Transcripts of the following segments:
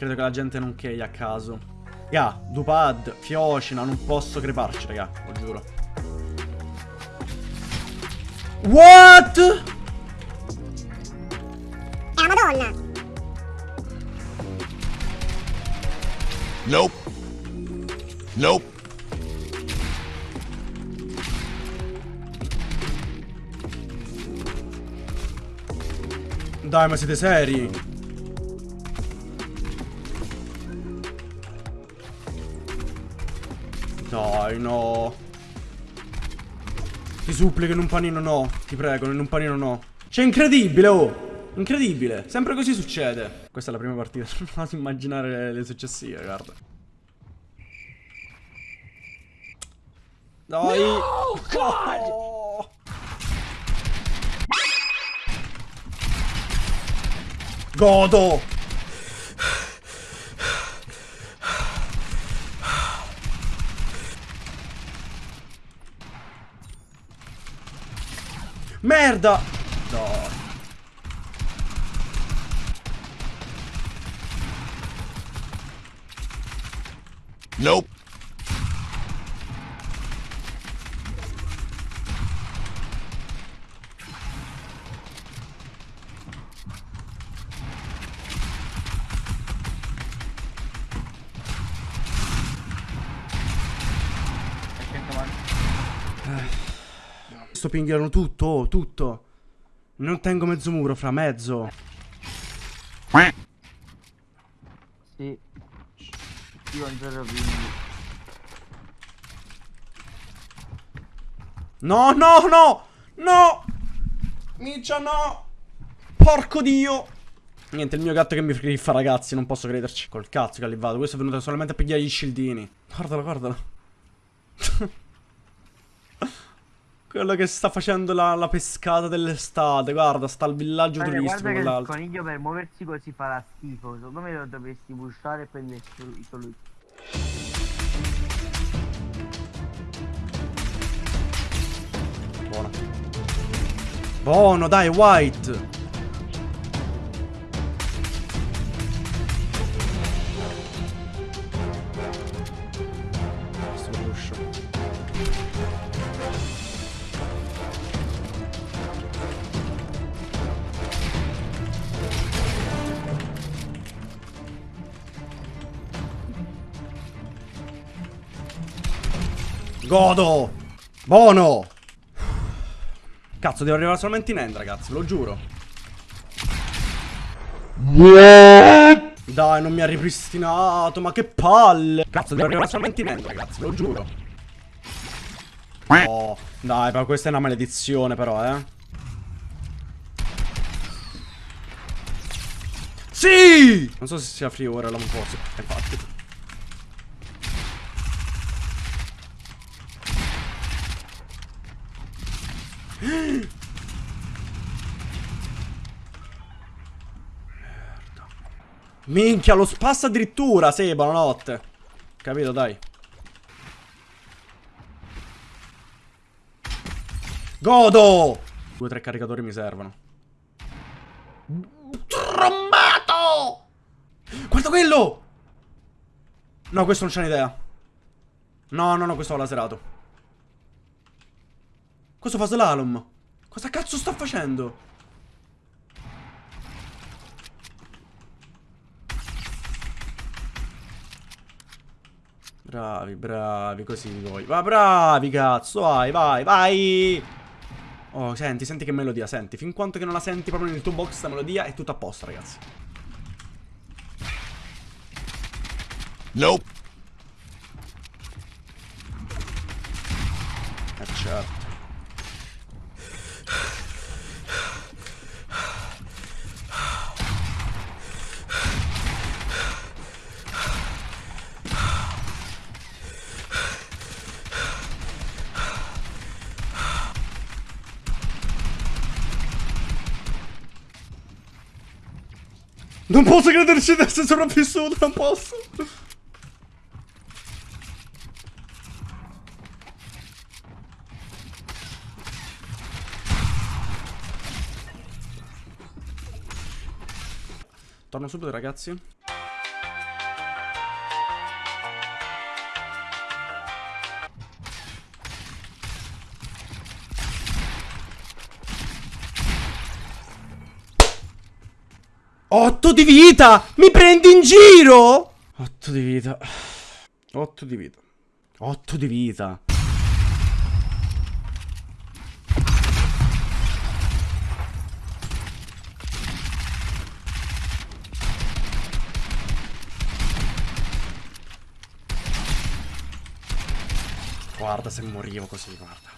Credo che la gente non key a caso. Raga, Dupad, Fiocina, non posso creparci, raga, lo giuro. What? È la madonna! Nope. Nope. Dai, ma siete seri? Dai, no. Ti supplico in un panino no. Ti prego, in un panino no. Cioè, incredibile, oh. Incredibile. Sempre così succede. Questa è la prima partita. Non posso immaginare le successive, guarda. Dai. No, God. Godo. Merda! No. Nope. Sto pinghiano tutto, oh, tutto. Non tengo mezzo muro, fra mezzo. Sì. Io ancora quindi. No, no, no! No! Miccia, no! Porco dio! Niente, il mio gatto che mi fa ragazzi, non posso crederci. Col cazzo che ha livato. Questo è venuto solamente a pigliare gli scildini. Guardalo, guardalo. Quello che sta facendo la, la pescata dell'estate. Guarda, sta al villaggio Guarda, turistico guarda il coniglio per muoversi così farà schifo. Secondo me lo dovresti pushare e prendere solo solo- Buono. Buono, dai, white. Godo! Buono! Cazzo, devo arrivare solamente in end, ragazzi, lo giuro. Dai, non mi ha ripristinato, ma che palle! Cazzo, devo arrivare solamente in end, ragazzi, lo giuro. Oh, dai, ma questa è una maledizione, però, eh. Sì! Non so se sia free ora, non posso. Infatti. Minchia, lo spassa addirittura. Sì, buonanotte. Capito, dai. Godo! Due o tre caricatori mi servono. Trombato! Guarda quello! No, questo non c'è un'idea. No, no, no, questo va laserato. Questo fa slalom. Cosa cazzo sta facendo? Bravi, bravi, così voi. Ma bravi, cazzo, vai, vai, vai! Oh, senti, senti che melodia, senti. Fin quanto che non la senti proprio nel tuo box, sta melodia è tutto a posto, ragazzi. Nope. Eh, certo. Non posso crederci di essere sopravvissuto, non posso. Torno subito, ragazzi. 8 di vita! Mi prendi in giro? 8 di vita. 8 di vita. 8 di vita. Guarda se morivo così, guarda.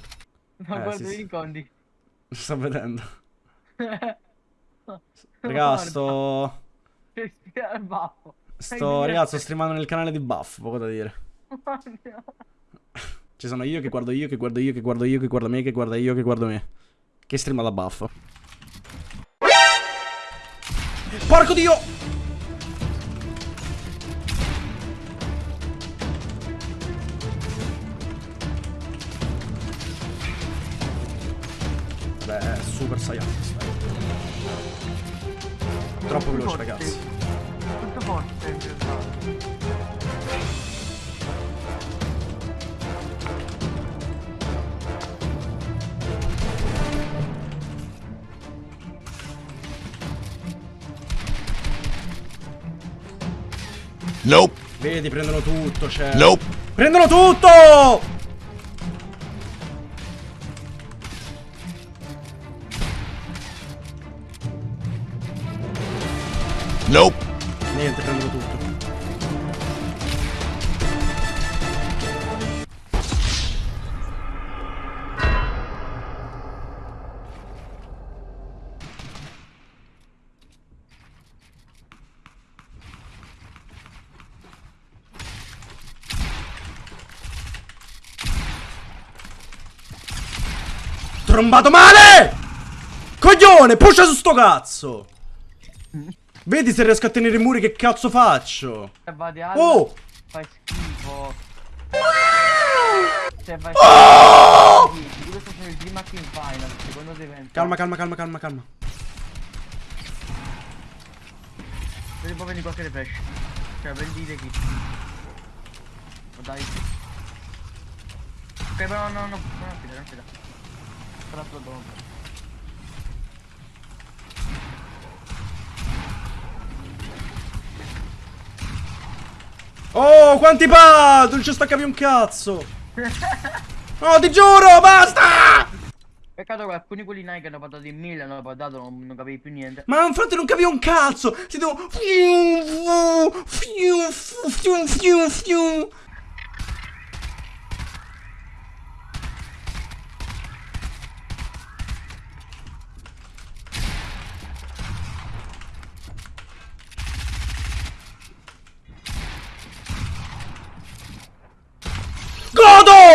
Ma Eh, guarda sì, i sì. sto vedendo. Raga, sto... Sto, ragazzi, sto streamando nel canale di Buff, poco da dire. Ci sono io che guardo io, che guardo io, che guardo io, che guardo me, che guarda io, che guardo me. Che streama da Buff. Porco dio! È super saiyan. Troppo veloce, ragazzi. Tutto forte in realtà. Nope. Vedi, prendono tutto, cioè. Nope. Prendono tutto! Trombato male! Coglione, pusha su sto cazzo! Vedi se riesco a tenere i muri che cazzo faccio? Oh! fai schifo. Vai Oh! schifo. Questo sono il prima team final. Secondo te evento. Calma, calma, calma, calma, calma. Vedi poi prendi qualche refresh. Cioè prendi kit. Oh, dai. Ok, però no, no, no, non fida, non fida. Però te lo do. Oh, quanti pad! Non ci staccavi un cazzo! No, ti giuro, basta! Peccato che alcuni quelli Nike hanno portato in 1000, hanno portato, non, non capivi più niente. Ma infatti non capivo un cazzo! Si devo...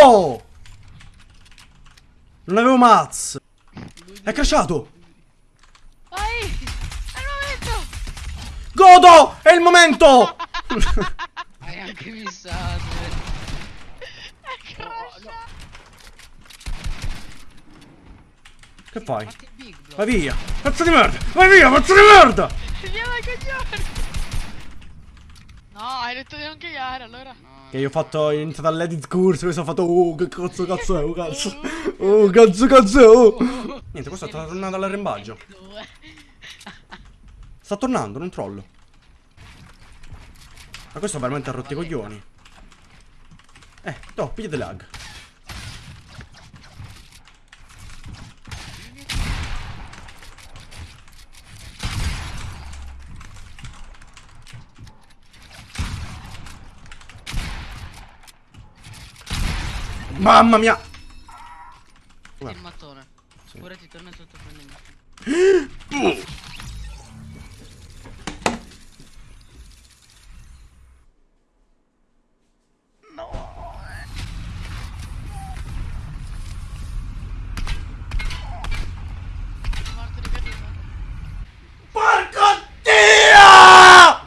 Non avevo mazz! È crashato! Vai! È il momento! Godo! È il momento! Hai anche missato. È crashato! Che fai? Vai via! Pezzo di merda! Vai via, pezzo di merda! Andiamo ai coglioni! No, hai detto di non cagare allora. No. Che io ho fatto, ho iniziato all'edit corso, questo ho fatto, oh, che cazzo cazzo è, oh, cazzo. Oh, cazzo cazzo è, oh. Niente, questo sta tornando all'arrembaggio. Sta tornando, non trollo. Ma questo veramente ha rotti i coglioni. Eh, no, pigliate lag. Mamma mia! Il mattone. Pure ti torna tutto mattone. No! Porco Dio!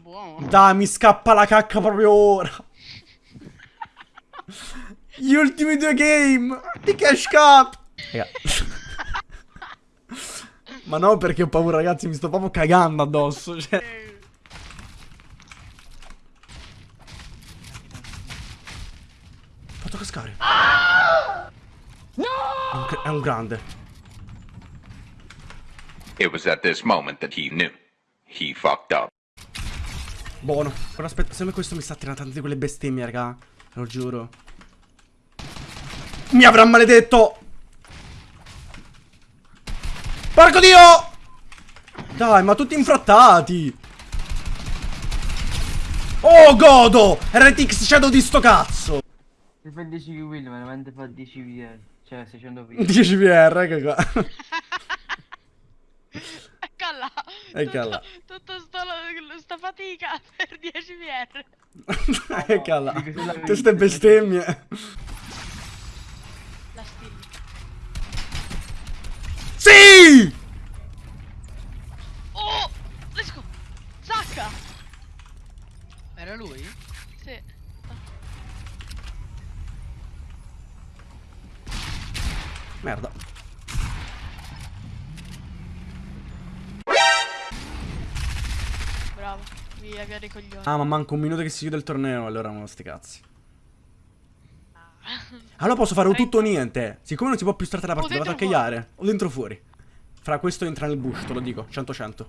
Buono. Dai, mi scappa la cacca proprio ora. Gli ultimi due game di Cash Cup. Raga. Ma no, perché ho paura, ragazzi, mi sto proprio cagando addosso. Cioè. Fatto cascare. No! È un, è un grande. It was at this moment that he knew. He fucked up. Buono. Però aspetta, se me questo mi sta tirando tante di quelle bestemmie, raga. Te lo giuro. Mi avrà maledetto! Porco dio! Dai, ma tutti infrattati! Oh, godo! RTX Shadow di sto cazzo! Se fa 10 kill, veramente fa 10 VR. Cioè 600 VR. 10 VR, ecco qua. Eccola. Eccola. Tutto, tutto sto, sta fatica per 10 VR. Eccola. Dico, se la vedi- Queste bestemmie. La stilli. Sì! Oh! Let's go! Zacca! Era lui? Sì. Merda. Bravo. Via, via dei coglioni. Ah, ma manca un minuto che si chiude il torneo, allora non sti cazzi. Allora posso fare o tutto o niente. Siccome non si può più startare la partita, vado a cagliare. O dentro o fuori. Fra questo entra nel bush, te lo dico. 100-100. Tanta,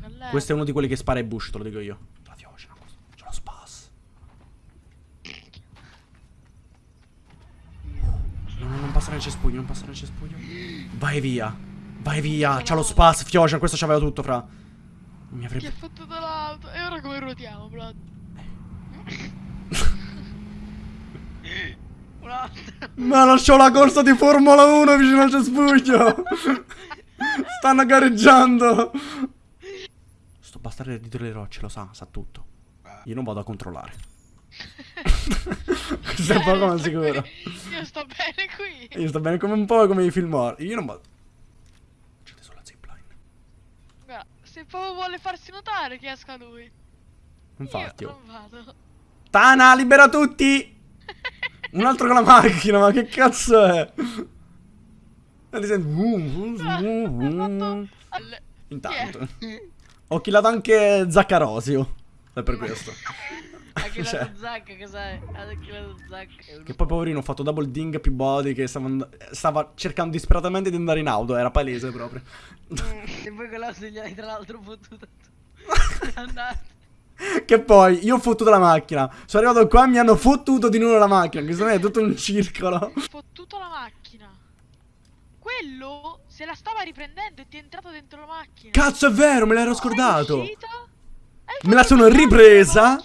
Calletta. Questo è uno di quelli che spara ai bush, te lo dico io. La fiocina, c'è lo spas. No, no, non passa nel cespuglio, non passa nel cespuglio. Vai via. Vai via. C'ha lo spas, fiocina, questo c'aveva tutto, fra. Mi avrebbe... ha fatto dall'auto? E ora come ruotiamo, Vlad? Un'altra. Ma lasciò la corsa di Formula 1 vicino al cespuglio. Stanno gareggiando. Sto bastardo dietro le rocce, lo sa, sa tutto. Io non vado a controllare. Questo è poco ma sicuro. Io sto bene qui. Io sto bene come un po' come i film horror. Io non vado. C'è sulla zipline. Guarda, se proprio vuole farsi notare che esca lui. Infatti. Io oh. non vado. Tana, libera tutti! Un altro con la macchina, ma che cazzo è? E ti senti... Alle- Intanto. Ho killato anche Zaccarosio. È per questo. Ha chillato Cioè. Zac, che sai? Ha chillato Zac. Che poi poverino ho fatto double ding più body che stava, stava cercando disperatamente di andare in auto, era palese proprio. E poi con l'auto gli hai tra l'altro fottuto tu. Andate. che poi io ho fottuto la macchina, sono arrivato qua e mi hanno fottuto di nuovo la macchina, che secondo me è tutto un circolo. Fottuto la macchina. Quello se la stava riprendendo e ti è entrato dentro la macchina. Cazzo è vero, me l'ero scordato. Me la sono ripresa.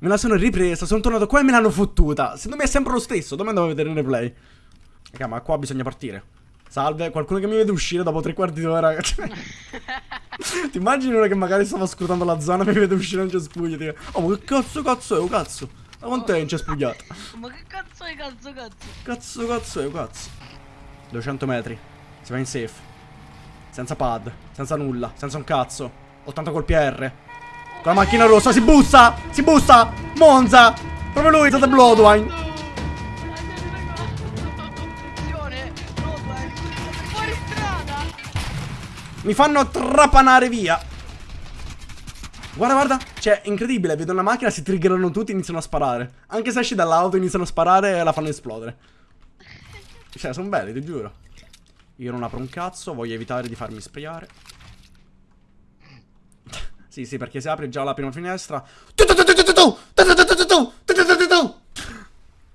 Me la sono ripresa, sono tornato qua e me l'hanno fottuta. Secondo me è sempre lo stesso, dove devo vedere il replay? Raga, ma qua bisogna partire. Salve, qualcuno che mi vede uscire dopo tre quarti d'ora. Ti immagini uno che magari stava scrutando la zona e mi vede uscire nel cespuglio dice Oh ma che cazzo cazzo è, oh cazzo Da quanto è incespugliato? Ma che cazzo è cazzo cazzo? Cazzo cazzo è, oh cazzo 200 metri. Si va in safe. Senza pad, senza nulla, senza un cazzo. 80 col PR Con la macchina rossa, si bussa, si bussa. Monza. Proprio lui, Zata Bloodwine. Mi fanno trapanare via. Guarda guarda. Cioè incredibile. Vedo una macchina Si triggerano tutti iniziano a sparare. Anche se esci dall'auto iniziano a sparare E la fanno esplodere cioè, sono belli, ti giuro. Io non apro un cazzo, voglio evitare di farmi sprayare. sì, sì, perché se apri già la prima finestra...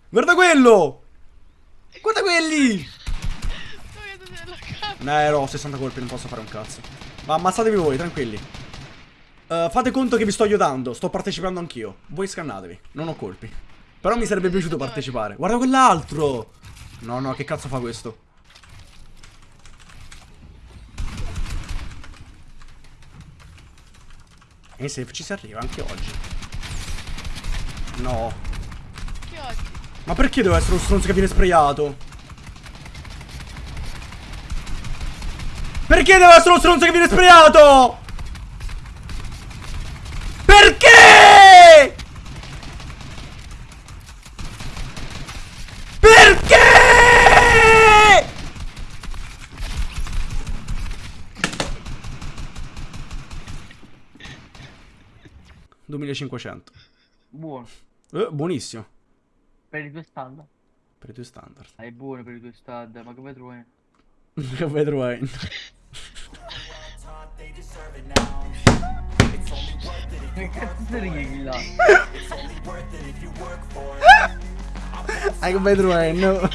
Guarda quello! Guarda quelli! No, 60 colpi, non posso fare un cazzo. Ma ammazzatevi voi, tranquilli. Uh, fate conto che vi sto aiutando, sto partecipando anch'io. Voi scannatevi, non ho colpi. Però mi sarebbe piaciuto partecipare. Guarda quell'altro! No, no, che cazzo fa questo? E se ci si arriva anche oggi. No. Che oggi? Ma perché deve essere lo stronzo che viene sprayato? Perché deve essere lo stronzo che viene sprayato? 1500. Buono. Eh, buonissimo. Per i tuoi standard. Per i tuoi standard. Ah, è buono per i tuoi standard, ma come trovi? come trovi? Che cazzo righi là? I can play the rain, no.